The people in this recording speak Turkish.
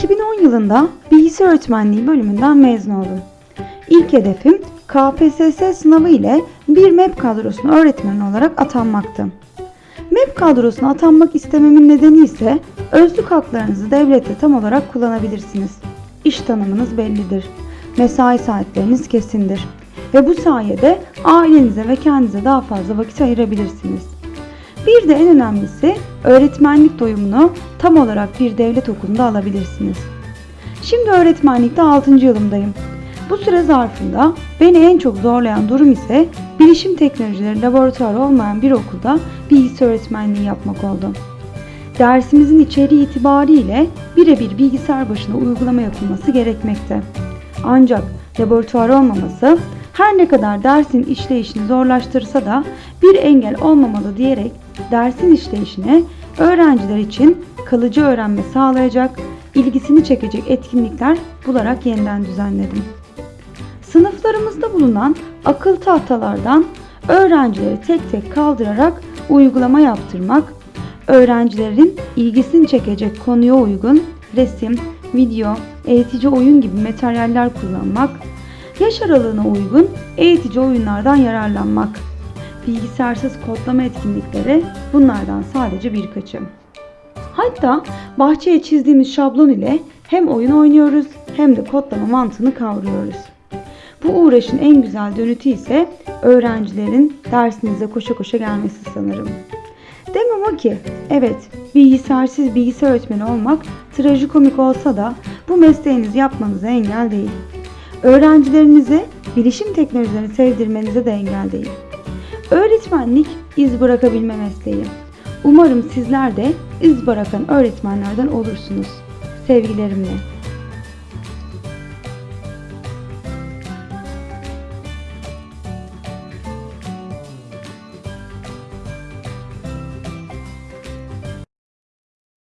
2010 yılında bilgisayar öğretmenliği bölümünden mezun oldum. İlk hedefim KPSS sınavı ile bir MEP kadrosuna öğretmen olarak atanmaktı. MEP kadrosuna atanmak istememin nedeni ise özlük haklarınızı devlette tam olarak kullanabilirsiniz. İş tanımınız bellidir. Mesai saatleriniz kesindir. Ve bu sayede ailenize ve kendinize daha fazla vakit ayırabilirsiniz. Bir de en önemlisi öğretmenlik doyumunu tam olarak bir devlet okulunda alabilirsiniz. Şimdi öğretmenlikte 6. yılımdayım. Bu süre zarfında beni en çok zorlayan durum ise bilişim teknolojileri laboratuvarı olmayan bir okulda bilgisayar öğretmenliği yapmak oldu. Dersimizin içeriği itibariyle birebir bilgisayar başına uygulama yapılması gerekmekte. Ancak laboratuvar olmaması her ne kadar dersin işleyişini zorlaştırsa da bir engel olmamalı diyerek dersin işleyişine öğrenciler için kalıcı öğrenme sağlayacak, ilgisini çekecek etkinlikler bularak yeniden düzenledim. Sınıflarımızda bulunan akıl tahtalardan öğrencileri tek tek kaldırarak uygulama yaptırmak, öğrencilerin ilgisini çekecek konuya uygun resim, video, eğitici oyun gibi materyaller kullanmak, yaş aralığına uygun eğitici oyunlardan yararlanmak, bilgisayarsız kodlama etkinlikleri bunlardan sadece birkaçı. Hatta bahçeye çizdiğimiz şablon ile hem oyun oynuyoruz hem de kodlama mantığını kavruyoruz. Bu uğraşın en güzel dönütü ise öğrencilerin dersinize koşa koşa gelmesi sanırım. Demem o ki, evet bilgisayarsız bilgisayar öğretmeni olmak trajikomik olsa da bu mesleğinizi yapmanıza engel değil. Öğrencilerinize bilişim teknolojilerini sevdirmenize de engel değil. Öğretmenlik iz bırakabilme mesleği. Umarım sizler de iz bırakan öğretmenlerden olursunuz. Sevgilerimle.